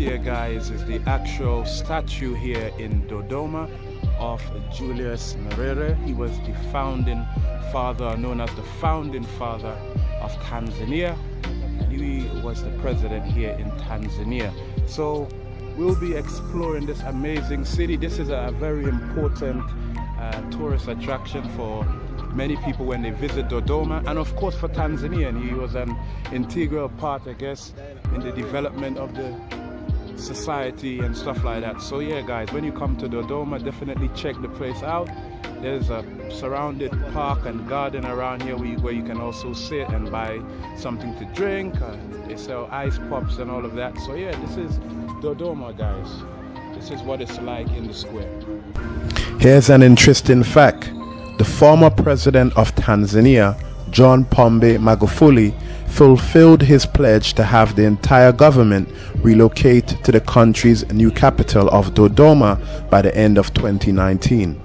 here guys is the actual statue here in Dodoma of Julius Nyerere. He was the founding father, known as the founding father of Tanzania. And he was the president here in Tanzania. So we'll be exploring this amazing city. This is a very important uh, tourist attraction for many people when they visit Dodoma and of course for Tanzania and he was an integral part I guess in the development of the society and stuff like that. So yeah guys when you come to Dodoma definitely check the place out. There's a surrounded park and garden around here where you, where you can also sit and buy something to drink uh, they sell ice pops and all of that. So yeah this is Dodoma guys. This is what it's like in the square. Here's an interesting fact the former president of Tanzania, John Pombe Magufuli, fulfilled his pledge to have the entire government relocate to the country's new capital of Dodoma by the end of 2019.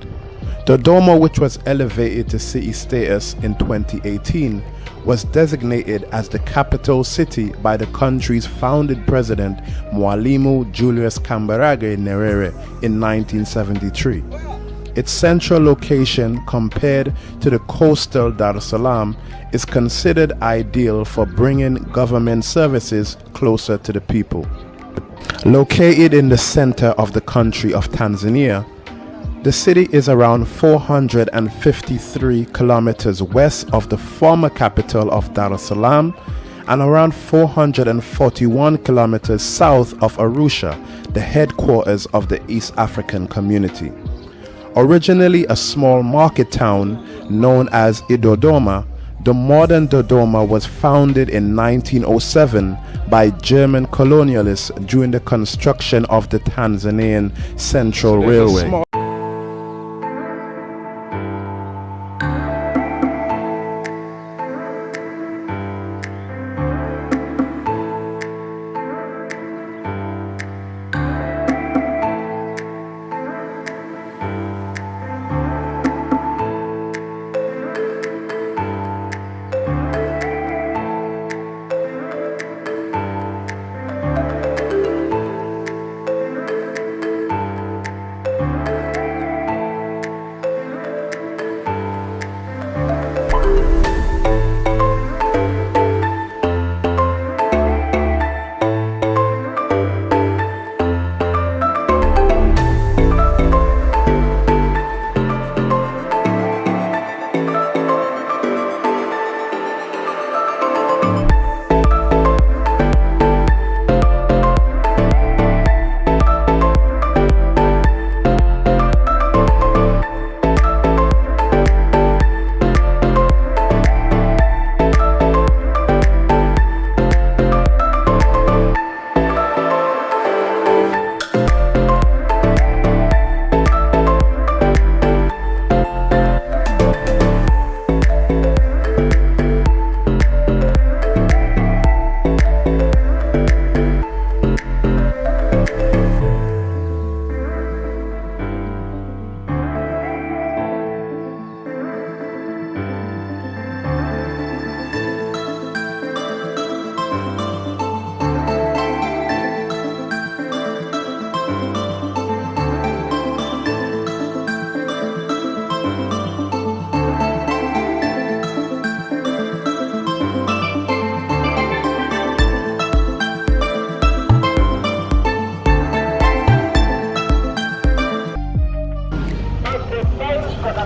Dodoma, which was elevated to city status in 2018, was designated as the capital city by the country's founded president Mwalimu Julius Kambarage Nyerere in 1973. Its central location compared to the coastal Dar es Salaam is considered ideal for bringing government services closer to the people. Located in the center of the country of Tanzania, the city is around 453 kilometers west of the former capital of Dar es Salaam and around 441 kilometers south of Arusha, the headquarters of the East African Community. Originally a small market town known as Idodoma, the modern Dodoma was founded in 1907 by German colonialists during the construction of the Tanzanian Central Railway.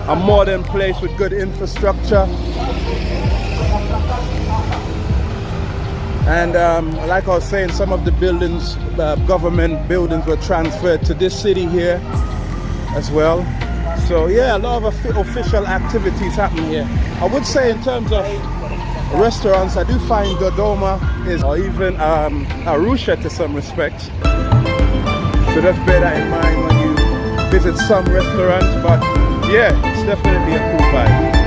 A modern place with good infrastructure. And um, like I was saying, some of the buildings, uh, government buildings were transferred to this city here as well. So yeah, a lot of official activities happening here. I would say in terms of restaurants, I do find Dodoma is, or even um, Arusha to some respects. So that's better in mind when you visit some restaurants, but yeah, it's definitely a cool vibe.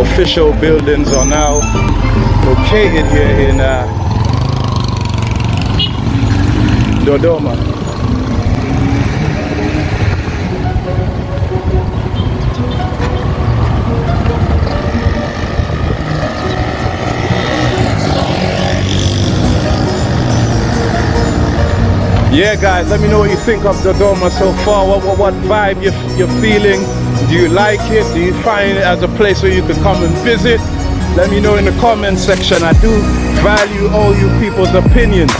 Official buildings are now located here in uh, Dodoma. Yeah, guys, let me know what you think of Dodoma so far. What, what, what vibe you're, you're feeling? Do you like it? Do you find it as a place where you could come and visit? Let me know in the comment section. I do value all you people's opinions.